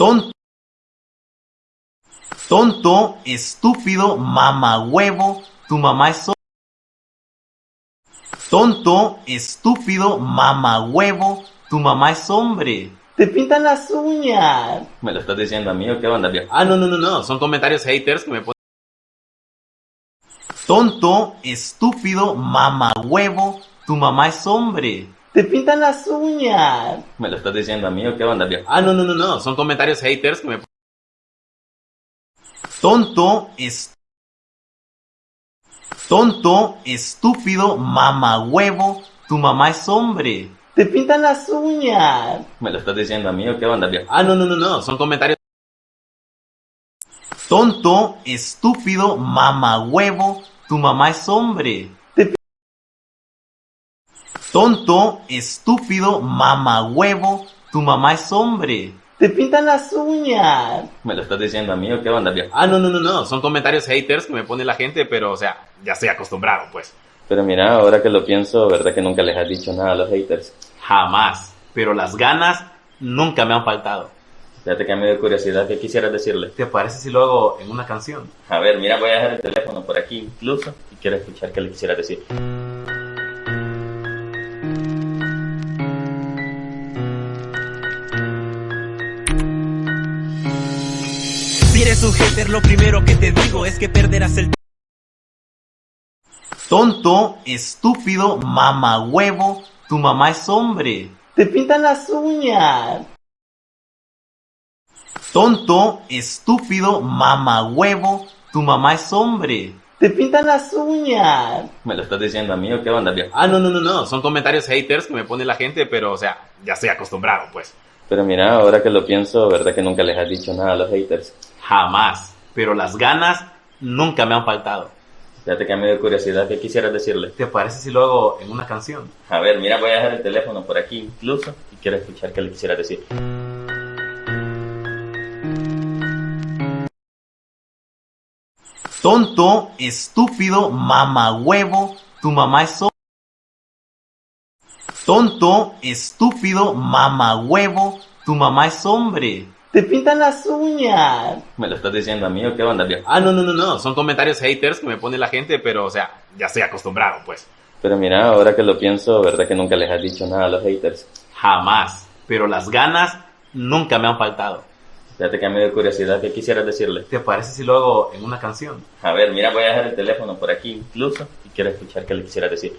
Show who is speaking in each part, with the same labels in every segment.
Speaker 1: Tonto, tonto, estúpido, mamahuevo, tu mamá es... Tonto, estúpido, mamahuevo, tu mamá es hombre. Te pintan las uñas.
Speaker 2: ¿Me lo estás diciendo a mí o qué onda, viejo?
Speaker 1: Ah, no, no, no, no. Son comentarios haters que me ponen. Tonto, estúpido, mamahuevo, tu mamá es hombre. Te pintan las uñas.
Speaker 2: ¿Me lo estás diciendo a mí o qué onda, viejo?
Speaker 1: Ah, no, no, no, no. Son comentarios haters que me Tonto, es... Tonto, estúpido, mamahuevo, tu mamá es hombre. Te pintan las uñas.
Speaker 2: ¿Me lo estás diciendo a mí o qué onda, viejo?
Speaker 1: Ah, no, no, no, no. Son comentarios. Tonto, estúpido, mamahuevo, tu mamá es hombre. Te Tonto, estúpido, mamahuevo, tu mamá es hombre. Te pintan las uñas.
Speaker 2: ¿Me lo estás diciendo a mí o qué onda, viejo?
Speaker 1: Ah, no, no, no, no. Son comentarios haters que me pone la gente, pero, o sea, ya estoy acostumbrado, pues.
Speaker 2: Pero mira, ahora que lo pienso, ¿verdad que nunca les has dicho nada a los haters?
Speaker 1: Jamás. Pero las ganas nunca me han faltado.
Speaker 2: Fíjate que me dio curiosidad, ¿qué quisieras decirle?
Speaker 1: ¿Te parece si lo hago en una canción?
Speaker 2: A ver, mira, voy a dejar el teléfono por aquí incluso y quiero escuchar qué le quisieras decir.
Speaker 3: Si eres un hater, lo primero que te digo es que perderás el
Speaker 1: Tonto, estúpido, mamahuevo, tu mamá es hombre. Te pintan las uñas. Tonto, estúpido, mamahuevo, tu mamá es hombre. Te pintan las uñas.
Speaker 2: ¿Me lo estás diciendo a mí o qué onda, viejo?
Speaker 1: Ah, no, no, no, no. Son comentarios haters que me pone la gente, pero, o sea, ya estoy acostumbrado, pues.
Speaker 2: Pero mira, ahora que lo pienso, ¿verdad que nunca les has dicho nada a los haters?
Speaker 1: Jamás. Pero las ganas nunca me han faltado.
Speaker 2: Fíjate que me dio curiosidad, ¿qué quisieras decirle?
Speaker 1: ¿Te parece si lo hago en una canción?
Speaker 2: A ver, mira, voy a dejar el teléfono por aquí incluso y quiero escuchar qué le quisieras decir.
Speaker 1: Tonto, estúpido, mamahuevo, tu mamá es hombre. Tonto, estúpido, mamahuevo, tu mamá es hombre. Te pintan las uñas.
Speaker 2: ¿Me lo estás diciendo a mí o qué onda, viejo?
Speaker 1: Ah, no, no, no, no. Son comentarios haters que me pone la gente, pero, o sea, ya estoy acostumbrado, pues.
Speaker 2: Pero mira, ahora que lo pienso, ¿verdad que nunca les has dicho nada a los haters?
Speaker 1: Jamás. Pero las ganas nunca me han faltado.
Speaker 2: Fíjate que me dio curiosidad, ¿qué quisieras decirle?
Speaker 1: ¿Te parece si lo hago en una canción?
Speaker 2: A ver, mira, voy a dejar el teléfono por aquí incluso y quiero escuchar qué le quisieras decir.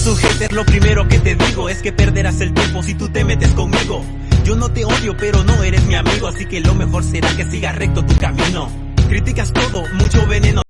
Speaker 3: Si eres un hater, lo primero que te digo es que perderás el tiempo si tú te metes conmigo. Yo no te odio, pero no eres mi amigo, así que lo mejor será que sigas recto tu camino. Criticas todo, mucho veneno.